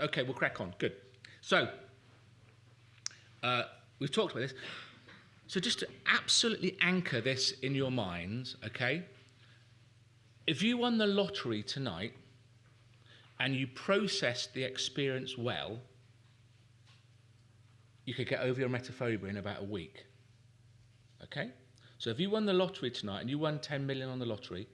Okay, we'll crack on. Good. So, uh, we've talked about this. So, just to absolutely anchor this in your minds, okay? If you won the lottery tonight and you processed the experience well, you could get over your emetophobia in about a week. Okay? So if you won the lottery tonight and you won 10 million on the lottery,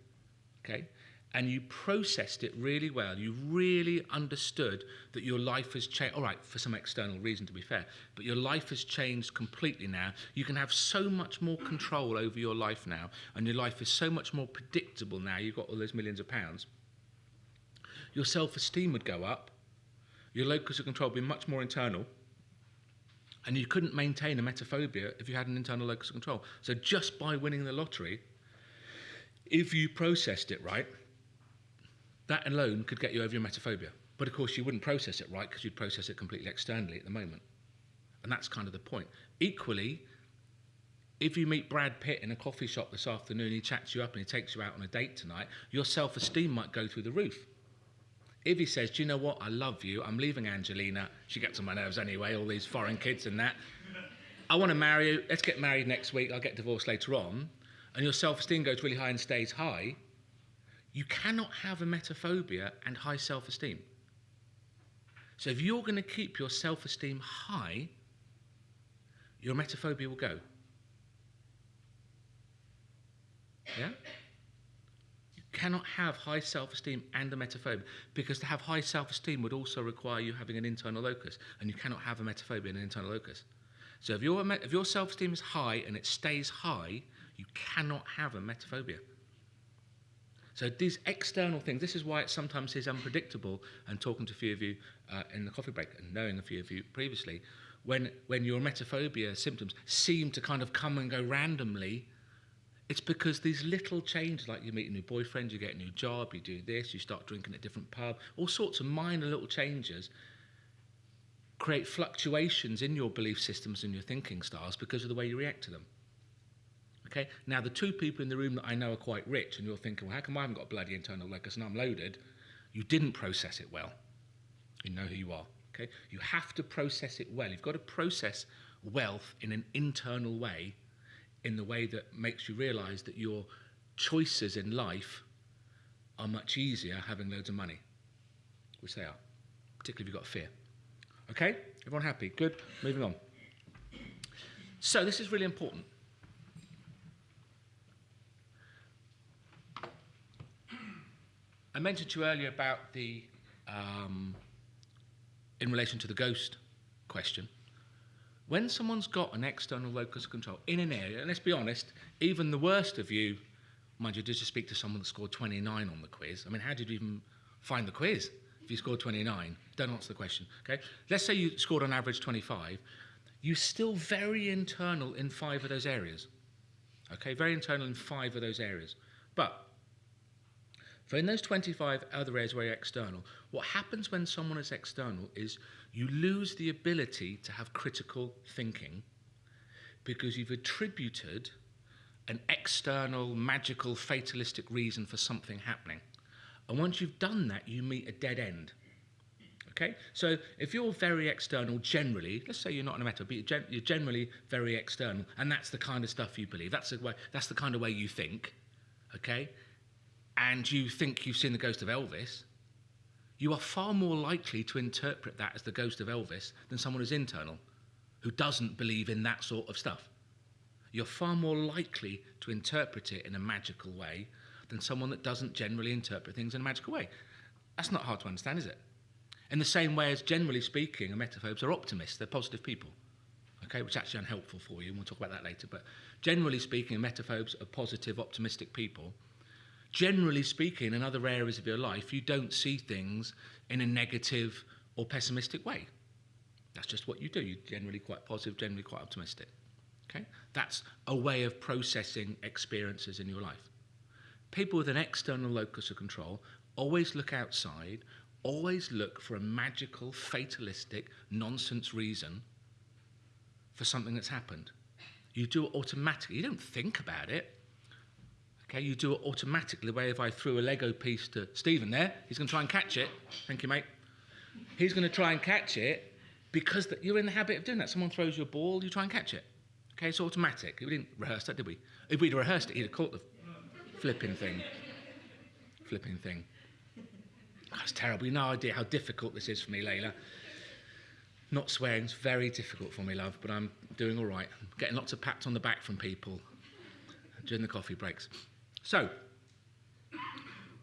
okay, and you processed it really well, you really understood that your life has changed, all right, for some external reason to be fair, but your life has changed completely now. You can have so much more control over your life now, and your life is so much more predictable now. You've got all those millions of pounds. Your self esteem would go up, your locus of control would be much more internal and you couldn't maintain a emetophobia if you had an internal locus of control. So just by winning the lottery, if you processed it right, that alone could get you over your emetophobia. But of course, you wouldn't process it right because you'd process it completely externally at the moment. And that's kind of the point. Equally, if you meet Brad Pitt in a coffee shop this afternoon, he chats you up and he takes you out on a date tonight, your self esteem might go through the roof. If he says, Do you know what? I love you. I'm leaving Angelina. She gets on my nerves anyway, all these foreign kids and that. I want to marry you. Let's get married next week. I'll get divorced later on. And your self esteem goes really high and stays high. You cannot have a emetophobia and high self esteem. So if you're going to keep your self esteem high, your emetophobia will go. Yeah? You cannot have high self-esteem and a emetophobia because to have high self-esteem would also require you having an internal locus and you cannot have a emetophobia in an internal locus. So if your, if your self-esteem is high and it stays high, you cannot have a emetophobia. So these external things, this is why it sometimes is unpredictable and talking to a few of you uh, in the coffee break and knowing a few of you previously, when, when your emetophobia symptoms seem to kind of come and go randomly it's because these little changes, like you meet a new boyfriend, you get a new job, you do this, you start drinking at a different pub, all sorts of minor little changes create fluctuations in your belief systems and your thinking styles because of the way you react to them. Okay, now the two people in the room that I know are quite rich, and you're thinking, well, how come I haven't got bloody internal locus and I'm loaded? You didn't process it well. You know who you are. Okay, you have to process it well. You've got to process wealth in an internal way in the way that makes you realize that your choices in life are much easier having loads of money, which they are, particularly if you've got fear. Okay? Everyone happy? Good. Moving on. So, this is really important. I mentioned to you earlier about the, um, in relation to the ghost question. When someone's got an external locus of control in an area, and let's be honest, even the worst of you, mind you, did you speak to someone that scored 29 on the quiz? I mean, how did you even find the quiz if you scored 29? Don't answer the question, okay? Let's say you scored on average 25. You're still very internal in five of those areas, okay? Very internal in five of those areas. But for in those 25 other areas where you're external, what happens when someone is external is you lose the ability to have critical thinking because you've attributed an external, magical, fatalistic reason for something happening. And once you've done that, you meet a dead end. Okay? So if you're very external generally, let's say you're not in a meta, but you're, generally very external, and that's the kind of stuff you believe, that's the, way, that's the kind of way you think, okay? And you think you've seen the ghost of Elvis, you are far more likely to interpret that as the ghost of Elvis than someone who's internal, who doesn't believe in that sort of stuff. You're far more likely to interpret it in a magical way than someone that doesn't generally interpret things in a magical way. That's not hard to understand, is it? In the same way as, generally speaking, emetophobes are optimists, they're positive people, okay, which is actually unhelpful for you, and we'll talk about that later. But generally speaking, emetophobes are positive, optimistic people generally speaking, in other areas of your life, you don't see things in a negative or pessimistic way. That's just what you do. You're generally quite positive, generally quite optimistic. Okay? That's a way of processing experiences in your life. People with an external locus of control always look outside, always look for a magical, fatalistic, nonsense reason for something that's happened. You do it automatically. You don't think about it. Okay, you do it automatically. The way if I threw a Lego piece to Stephen there, he's going to try and catch it. Thank you, mate. he's going to try and catch it because that you're in the habit of doing that. Someone throws you a ball, you try and catch it. Okay, it's automatic. We didn't rehearse that, did we? If we'd rehearsed it, he'd have caught the flipping thing. Flipping thing. That's terrible. You have no idea how difficult this is for me, Layla. Not swearing is very difficult for me, love, but I'm doing all right. I'm getting lots of pats on the back from people during the coffee breaks. So,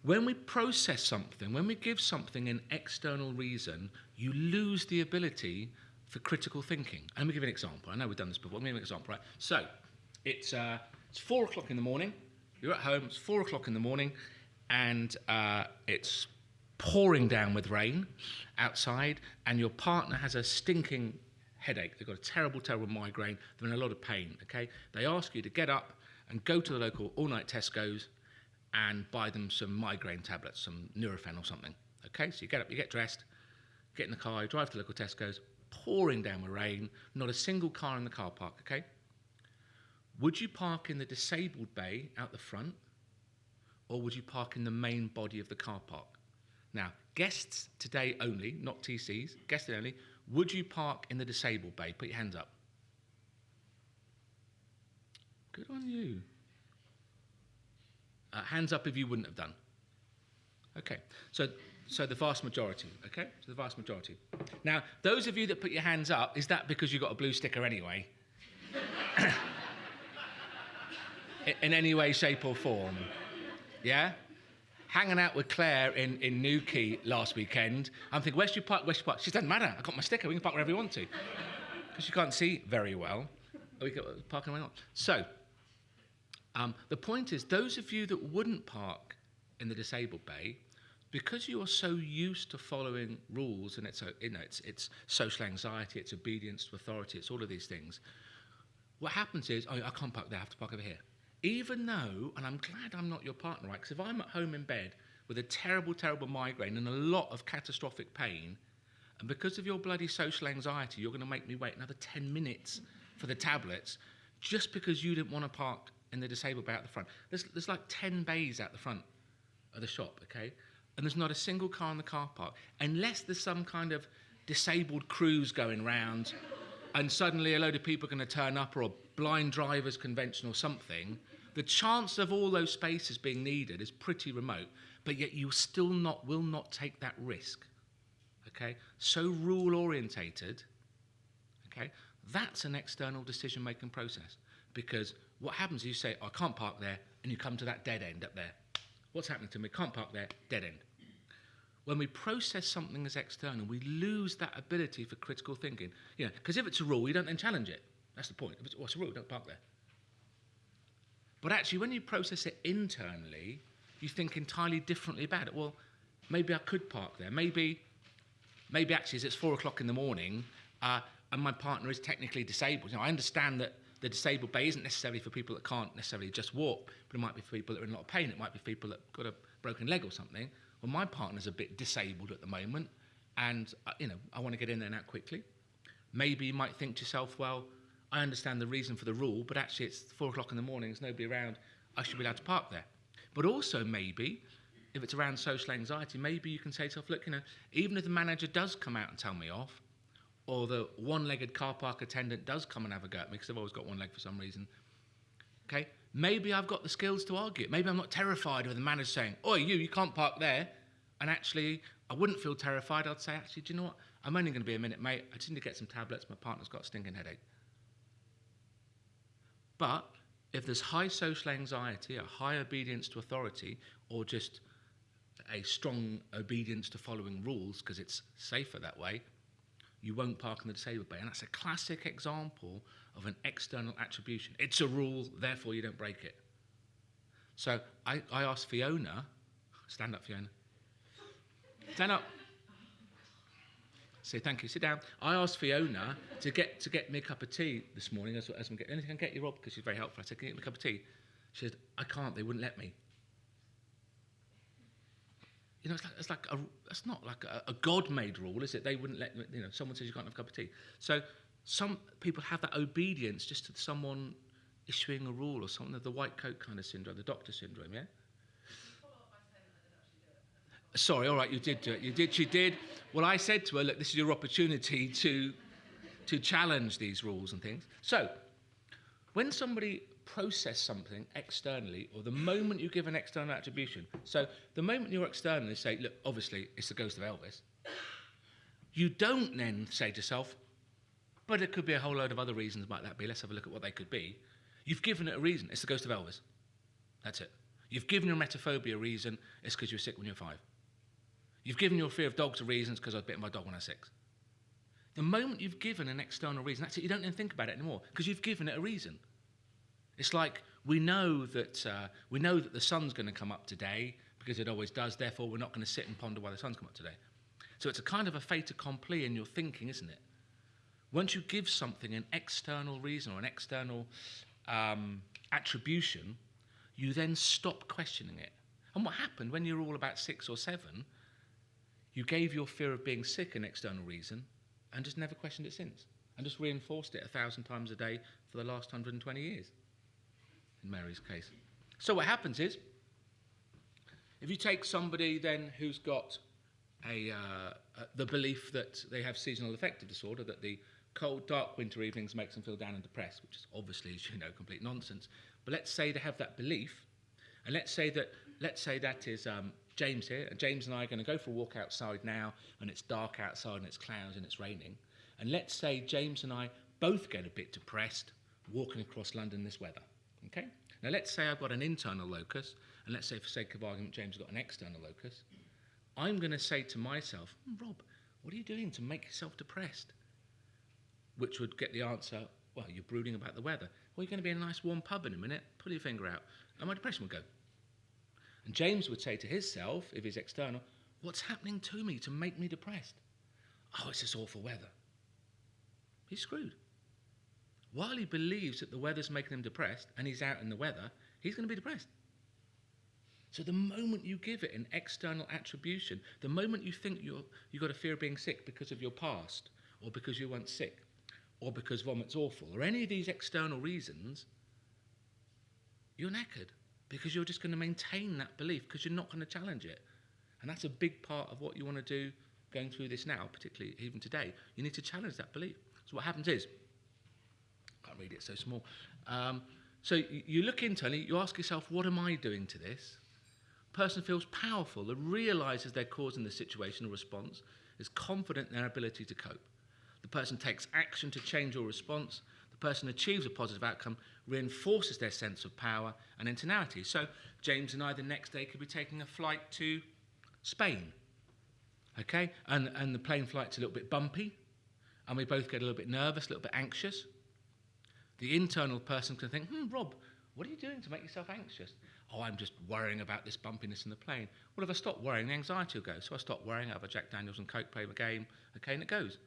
when we process something, when we give something an external reason, you lose the ability for critical thinking. And let me give you an example. I know we've done this before. Let me give you an example, right? So, it's, uh, it's four o'clock in the morning. You're at home. It's four o'clock in the morning, and uh, it's pouring down with rain outside, and your partner has a stinking headache. They've got a terrible, terrible migraine. They're in a lot of pain. Okay, they ask you to get up and go to the local all-night Tesco's and buy them some migraine tablets, some Nurofen or something. Okay, so you get up, you get dressed, get in the car, you drive to the local Tesco's, pouring down with rain, not a single car in the car park. Okay, would you park in the disabled bay out the front, or would you park in the main body of the car park? Now, guests today only, not TCs, guests only, would you park in the disabled bay? Put your hands up. Good on you. Uh, hands up if you wouldn't have done. Okay, so so the vast majority. Okay, so the vast majority. Now, those of you that put your hands up, is that because you got a blue sticker anyway? in any way, shape, or form? Yeah? Hanging out with Claire in, in Newquay last weekend, I'm thinking, where's your park? Where's your park? She doesn't matter. I got my sticker. We can park wherever we want to. Because you can't see very well. We can park anywhere not. So, um, the point is, those of you that wouldn't park in the disabled bay, because you are so used to following rules, and it's you know it's it's social anxiety, it's obedience to authority, it's all of these things. What happens is, oh, I can't park there. I have to park over here even though, and I'm glad I'm not your partner, right? Because if I'm at home in bed with a terrible, terrible migraine and a lot of catastrophic pain, and because of your bloody social anxiety, you're going to make me wait another 10 minutes for the tablets just because you didn't want to park in the disabled bay at the front. There's, there's like 10 bays out the front of the shop, okay? And there's not a single car in the car park, unless there's some kind of disabled cruise going round and suddenly a load of people are going to turn up or a blind driver's convention or something, the chance of all those spaces being needed is pretty remote, but yet you still not will not take that risk. Okay? So rule orientated, okay, that's an external decision making process. Because what happens is you say, I can't park there, and you come to that dead end up there. What's happening to me? Can't park there, dead end. When we process something as external, we lose that ability for critical thinking. You know, because if it's a rule, you don't then challenge it. That's the point. If it's, what's a rule? Don't park there. But actually, when you process it internally, you think entirely differently about it. Well, maybe I could park there. Maybe, maybe actually, it's four o'clock in the morning, uh, and my partner is technically disabled. You know, I understand that the disabled bay isn't necessarily for people that can't necessarily just walk, but it might be for people that are in a lot of pain. It might be people that got a broken leg or something. Well, my partner's a bit disabled at the moment, and uh, you know, I want to get in there and out quickly. Maybe you might think to yourself, well, I understand the reason for the rule, but actually it's four o'clock in the morning, there's nobody around, I should be allowed to park there. But also, maybe, if it's around social anxiety, maybe you can say to yourself, look, you know, even if the manager does come out and tell me off, or the one legged car park attendant does come and have a go at me because I've always got one leg for some reason, okay, maybe I've got the skills to argue. Maybe I'm not terrified of the manager saying, oh, you, you can't park there. And actually, I wouldn't feel terrified. I'd say, actually, do you know what? I'm only going to be a minute, mate. I just need to get some tablets. My partner's got a stinking headache. But if there's high social anxiety, a high obedience to authority, or just a strong obedience to following rules because it's safer that way, you won't park in the disabled bay. And that's a classic example of an external attribution. It's a rule, therefore you don't break it. So I, I asked Fiona, stand up, Fiona. Stand up. Say thank you. Sit down. I asked Fiona to get to get me a cup of tea this morning. As, as I'm getting, anything I can get you, Rob, because she's very helpful. I said, can you get me a cup of tea? She said, I can't. They wouldn't let me. You know, it's like, it's like a, it's not like a, a God-made rule, is it? They wouldn't let you know. Someone says you can't have a cup of tea. So some people have that obedience just to someone issuing a rule or something. The white coat kind of syndrome, the doctor syndrome, yeah. Sorry, all right, you did do it. You did. She did. Well, I said to her, look, this is your opportunity to, to challenge these rules and things. So, when somebody process something externally, or the moment you give an external attribution, so the moment you're external externally say, look, obviously it's the ghost of Elvis, you don't then say to yourself, but it could be a whole load of other reasons might that be. Let's have a look at what they could be. You've given it a reason. It's the ghost of Elvis. That's it. You've given your emetophobia a reason. It's because you were sick when you were five. You've given your fear of dogs a reason. It's because I was bitten by a dog when I was six. The moment you've given an external reason, that's it. You don't even think about it anymore because you've given it a reason. It's like we know that uh, we know that the sun's going to come up today because it always does. Therefore, we're not going to sit and ponder why the sun's come up today. So it's a kind of a fait accompli in your thinking, isn't it? Once you give something an external reason or an external um, attribution, you then stop questioning it. And what happened when you were all about six or seven? You gave your fear of being sick an external reason and just never questioned it since, and just reinforced it a thousand times a day for the last 120 years, Mary's case. So what happens is, if you take somebody then who's got a, uh, uh, the belief that they have seasonal affective disorder, that the cold, dark winter evenings makes them feel down and depressed, which is obviously, as you know, complete nonsense. But let's say they have that belief, and let's say that let's say that is um, James here, and James and I are going to go for a walk outside now, and it's dark outside, and it's clouds, and it's raining. And let's say James and I both get a bit depressed walking across London this weather. Okay? Now let's say I've got an internal locus, and let's say for sake of argument James has got an external locus. I'm going to say to myself, Rob, what are you doing to make yourself depressed? Which would get the answer, well, you're brooding about the weather. Well, you're going to be in a nice warm pub in a minute, pull your finger out, and my depression would go. And James would say to himself, if he's external, what's happening to me to make me depressed? Oh, it's this awful weather. He's screwed. While he believes that the weather's making him depressed and he's out in the weather, he's going to be depressed. So the moment you give it an external attribution, the moment you think you're, you've got a fear of being sick because of your past, or because you weren't sick, or because vomit's awful, or any of these external reasons, you're knackered because you're just going to maintain that belief because you're not going to challenge it. And that's a big part of what you want to do going through this now, particularly even today. You need to challenge that belief. So what happens is, can't read it, so small. Um, so you, look internally, you ask yourself, what am I doing to this? person feels powerful and realizes their cause causing the situation or response, is confident in their ability to cope. The person takes action to change your response. The person achieves a positive outcome, reinforces their sense of power and internality. So James and I the next day could be taking a flight to Spain. Okay? And, and the plane flight's a little bit bumpy, and we both get a little bit nervous, a little bit anxious. The internal person can think, hmm, Rob, what are you doing to make yourself anxious? Oh, I'm just worrying about this bumpiness in the plane. Well, if I stop worrying, the anxiety will go. So I stop worrying, I have a Jack Daniels and Coke, play the game, okay, and it goes.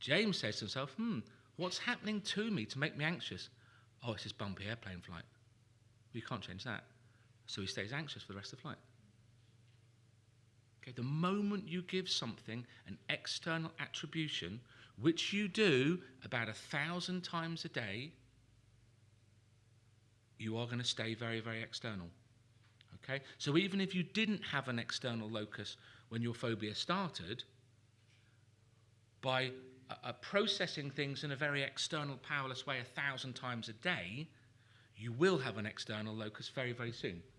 James says to himself, hmm, what's happening to me to make me anxious? Oh, it's this bumpy airplane flight. You can't change that. So he stays anxious for the rest of the flight. Okay, the moment you give something an external attribution, which you do about a thousand times a day, you are going to stay very, very external. Okay? So even if you didn't have an external locus when your phobia started, by uh, uh, processing things in a very external, powerless way a thousand times a day, you will have an external locus very, very soon.